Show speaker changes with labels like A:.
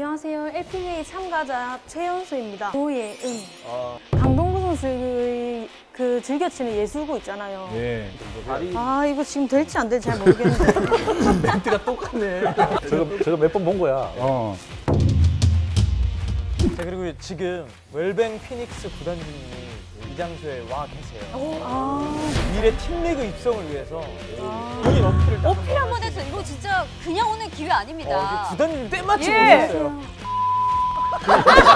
A: 안녕하세요. LPGA 참가자 최연수입니다. 노예은
B: 아,
A: 강동구 선수의 그 즐겨치는 예술구 있잖아요.
C: 예.
B: 다리
A: 아 이거 지금 될지 안 될지 잘 모르겠는데
B: 멘트가 똑같네.
C: 저거 저거 몇 번 본 거야. 어.
B: 자 그리고 지금 웰뱅 피닉스 구단주님이 이 장소에 와 계세요.
A: 아,
B: 미래 팀리그 입성을 위해서 본인 어필을 딱
D: 이거 오는 기회
B: 어,
D: 아닙니다.
B: 이게 구단주님 때마침
D: 예.
B: 오셨어요.